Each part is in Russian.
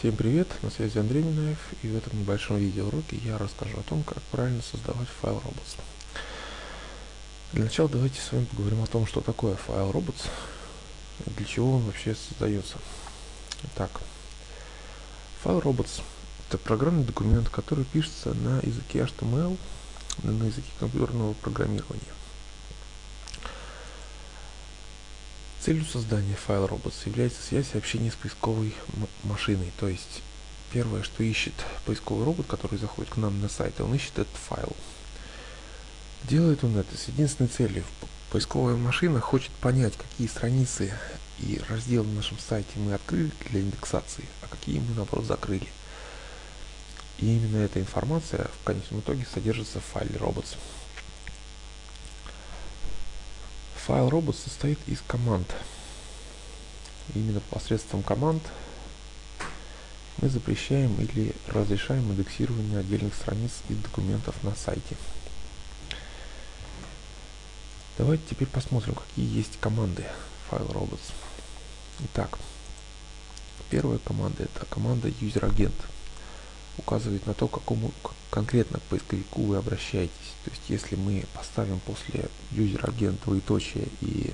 Всем привет, на связи Андрей Минаев и в этом небольшом видеоуроке я расскажу о том, как правильно создавать файл robots. Для начала давайте с вами поговорим о том, что такое файл robots для чего он вообще создается. Итак, файл robots это программный документ, который пишется на языке HTML, на языке компьютерного программирования. Целью создания файла robots является связь и общение с поисковой машиной. То есть первое, что ищет поисковый робот, который заходит к нам на сайт, он ищет этот файл. Делает он это с единственной целью. Поисковая машина хочет понять, какие страницы и разделы на нашем сайте мы открыли для индексации, а какие мы наоборот закрыли. И именно эта информация в конечном итоге содержится в файле robots. Файл робот состоит из команд. Именно посредством команд мы запрещаем или разрешаем индексирование отдельных страниц и документов на сайте. Давайте теперь посмотрим, какие есть команды файл robots. Итак, первая команда это команда user-агент указывает на то, к какому конкретно поисковику вы обращаетесь. То есть, если мы поставим после user агент двоеточие и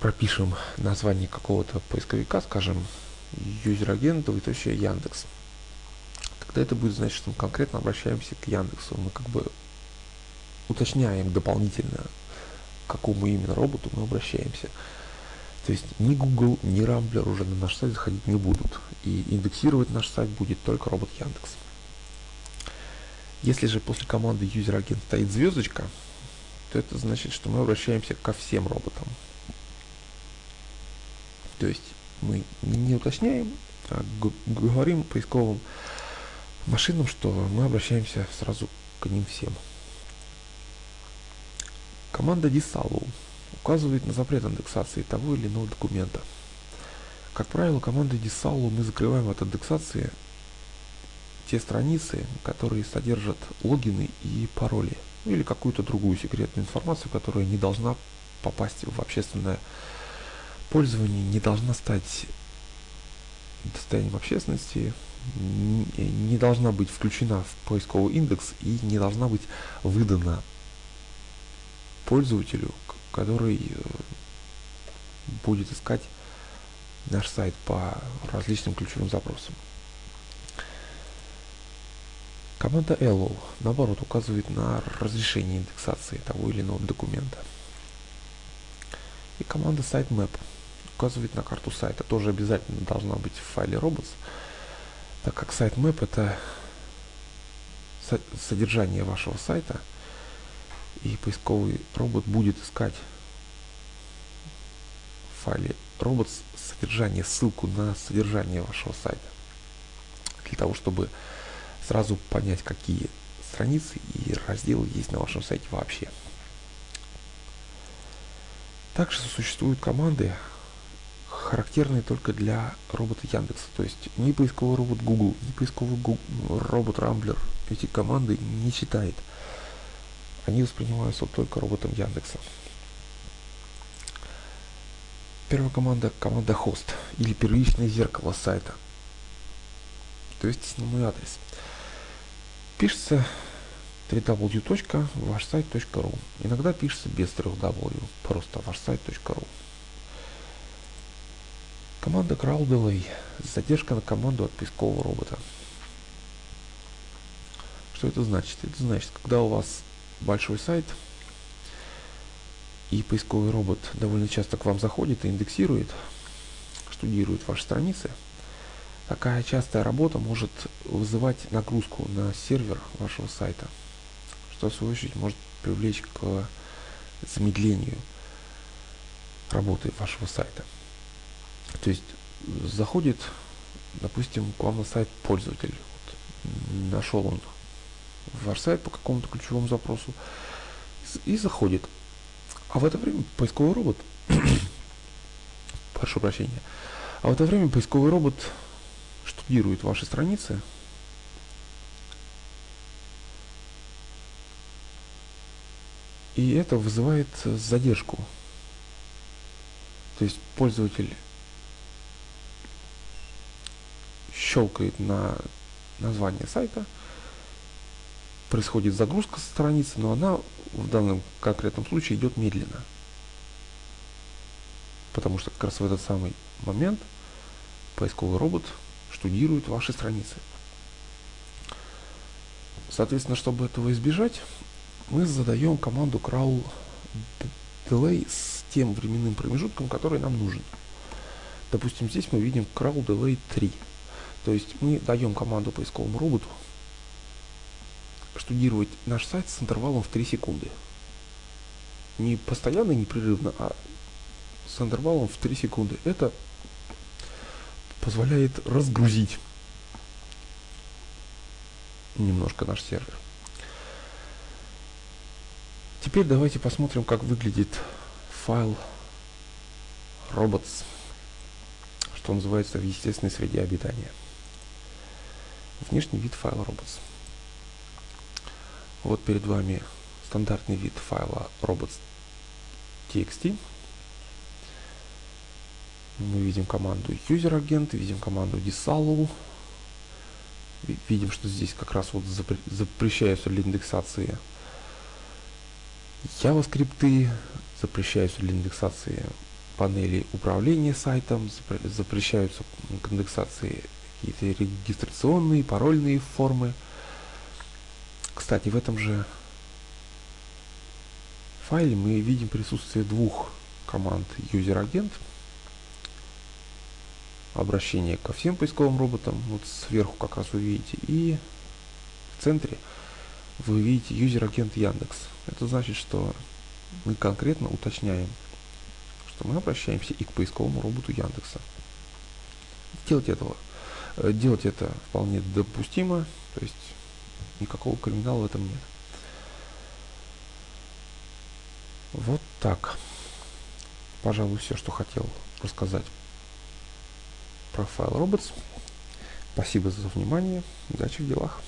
пропишем название какого-то поисковика, скажем, user агент двоеточие Яндекс, тогда это будет значить, что мы конкретно обращаемся к Яндексу. Мы как бы уточняем дополнительно, к какому именно роботу мы обращаемся. То есть ни Google, ни Rambler уже на наш сайт заходить не будут. И индексировать наш сайт будет только робот Яндекс. Если же после команды user-агент стоит звездочка, то это значит, что мы обращаемся ко всем роботам. То есть мы не уточняем, а говорим поисковым машинам, что мы обращаемся сразу к ним всем. Команда disallow указывает на запрет индексации того или иного документа. Как правило, командой disallow мы закрываем от индексации те страницы, которые содержат логины и пароли, или какую-то другую секретную информацию, которая не должна попасть в общественное пользование, не должна стать достоянием общественности, не должна быть включена в поисковый индекс и не должна быть выдана пользователю, который э, будет искать наш сайт по различным ключевым запросам. Команда allow, наоборот, указывает на разрешение индексации того или иного документа. И команда sitemap указывает на карту сайта. Тоже обязательно должна быть в файле robots, так как sitemap это содержание вашего сайта – и поисковый робот будет искать в файле робот содержание, ссылку на содержание вашего сайта. Для того, чтобы сразу понять, какие страницы и разделы есть на вашем сайте вообще. Также существуют команды, характерные только для робота Яндекса. То есть ни поисковый робот Google, ни поисковый Google, робот Рамблер эти команды не читает они воспринимаются только роботом Яндекса. Первая команда – команда хост или первичное зеркало сайта. То есть основной адрес. Пишется www.вашсайт.ру. Иногда пишется без 3w, просто вашсайт.ру. Команда Crawl Delay. Задержка на команду от поискового робота. Что это значит? Это значит, когда у вас большой сайт, и поисковый робот довольно часто к вам заходит и индексирует, штудирует ваши страницы, такая частая работа может вызывать нагрузку на сервер вашего сайта, что в свою очередь может привлечь к замедлению работы вашего сайта. То есть заходит, допустим, к вам на сайт пользователь, вот, нашел он ваш сайт по какому-то ключевому запросу и заходит. А в это время поисковый робот, прошу прощения, а в это время поисковый робот штудирует ваши страницы, и это вызывает задержку. То есть пользователь щелкает на название сайта, происходит загрузка страницы, но она в данном конкретном случае идет медленно. Потому что как раз в этот самый момент поисковый робот штудирует ваши страницы. Соответственно, чтобы этого избежать, мы задаем команду crawl delay с тем временным промежутком, который нам нужен. Допустим, здесь мы видим crawl delay 3. То есть мы даем команду поисковому роботу штудировать наш сайт с интервалом в 3 секунды. Не постоянно, непрерывно, а с интервалом в 3 секунды. Это позволяет разгрузить немножко наш сервер. Теперь давайте посмотрим, как выглядит файл robots, что называется в естественной среде обитания. Внешний вид файла robots. Вот перед вами стандартный вид файла robots.txt. Мы видим команду user agent, видим команду disallow, видим, что здесь как раз вот запрещаются для индексации JavaScript, запрещаются для индексации панели управления сайтом, запрещаются к индексации какие-то регистрационные, парольные формы. Кстати, в этом же файле мы видим присутствие двух команд user-агент – обращение ко всем поисковым роботам. Вот сверху как раз вы видите. И в центре вы видите юзер-агент Яндекс. Это значит, что мы конкретно уточняем, что мы обращаемся и к поисковому роботу Яндекса. Делать этого, э, делать это вполне допустимо, то есть никакого криминала в этом нет. Вот так. Пожалуй, все, что хотел рассказать Profile Robots. Спасибо за внимание. Удачи в делах.